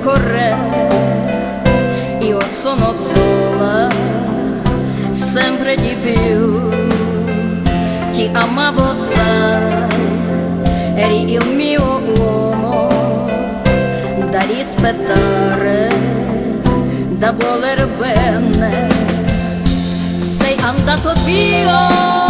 tempo corre, io sono sola, sempre di più. Ti amavo, sai, eri il mio uomo da rispettare, da voler bene. Sei andato via.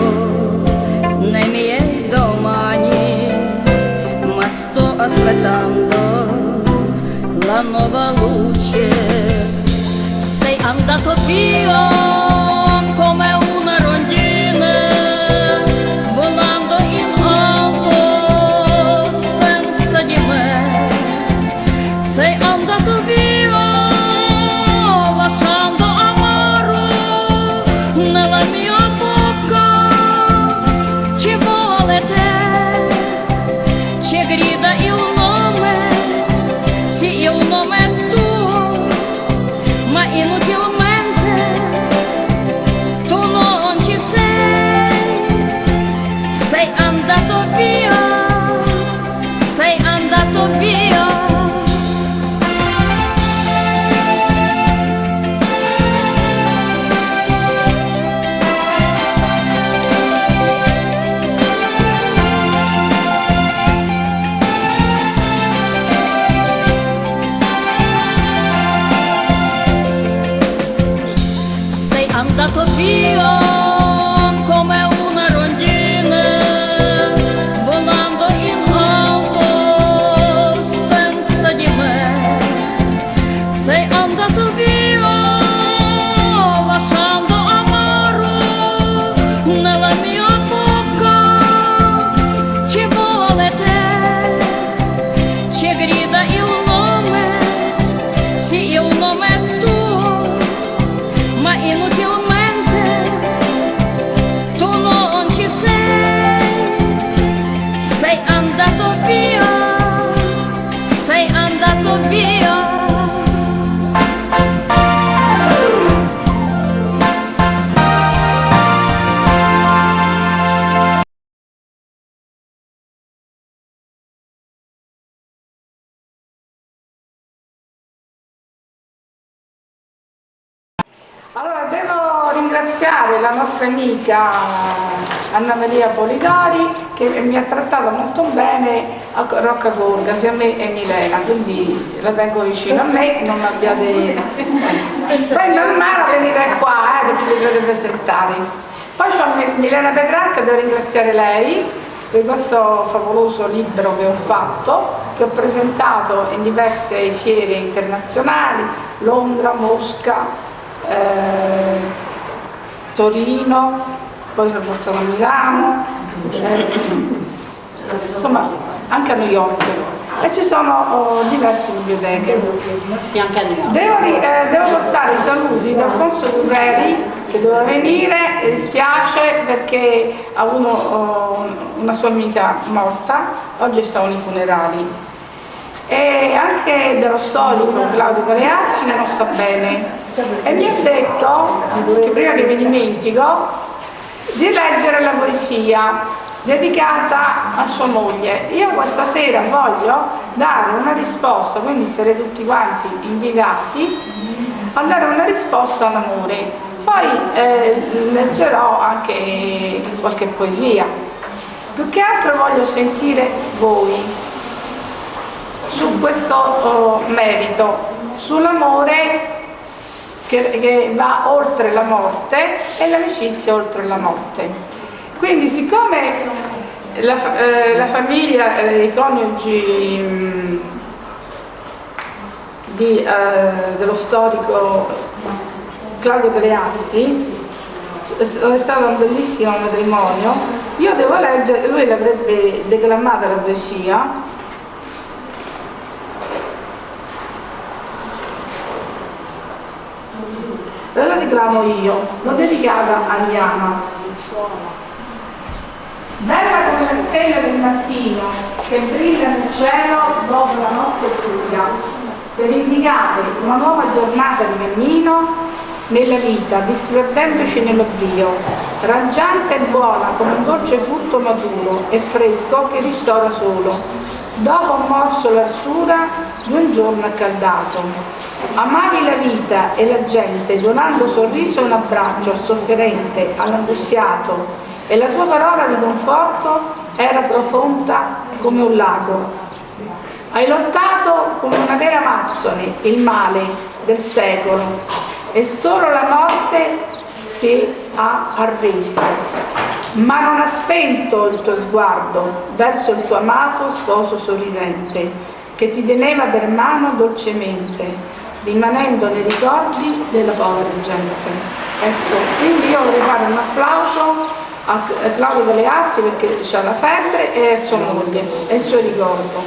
aspettando la nuova luce. Sei andato via. Чегреб nostra amica Anna Maria Polidori che mi ha trattato molto bene a Rocca Gorga, sia me e Milena, quindi la tengo vicino a me, non abbiate... Poi è normale venire qua, eh, perché vi dovete presentare. Poi c'ho Milena Petrarca, devo ringraziare lei per questo favoloso libro che ho fatto, che ho presentato in diverse fiere internazionali, Londra, Mosca, eh, Torino, poi sono portato a Milano, eh, insomma anche a New York e ci sono oh, diverse biblioteche. Sì, anche a New York. Devo, eh, devo portare i saluti da Alfonso Durreri che doveva venire, e dispiace perché ha avuto oh, una sua amica morta, oggi stavano i funerali e anche dello storico Claudio Pareazzi che non sta bene e mi ha detto, che prima che mi dimentico, di leggere la poesia dedicata a sua moglie. Io questa sera voglio dare una risposta, quindi sarete tutti quanti invitati a dare una risposta all'amore. Poi eh, leggerò anche qualche poesia. Più che altro voglio sentire voi su questo oh, merito, sull'amore che, che va oltre la morte e l'amicizia oltre la morte. Quindi siccome la, eh, la famiglia, eh, i coniugi mh, di, eh, dello storico Claudio Galeazzi è stato un bellissimo matrimonio io devo leggere, lui l'avrebbe declamata la poesia la declamo io? L'ho dedicata a Liana bella come la stella del mattino che brilla nel cielo dopo la notte buia per indicare una nuova giornata di cammino nella vita, disperdendoci nell'oblio, raggiante e buona come un dolce frutto maturo e fresco che ristora solo, dopo un morso l'arsura di un giorno accaldato. Amavi la vita e la gente, donando sorriso e un abbraccio al sofferente, all'angustiato, e la tua parola di conforto era profonda come un lago. Hai lottato come una vera Amazzone il male del secolo è solo la morte che ha arresto, ma non ha spento il tuo sguardo verso il tuo amato sposo sorridente, che ti teneva per mano dolcemente, rimanendo nei ricordi della povera gente. Ecco, quindi io vorrei fare un applauso a Claudio Galeazzi perché ha la febbre e a sua moglie e il suo ricordo.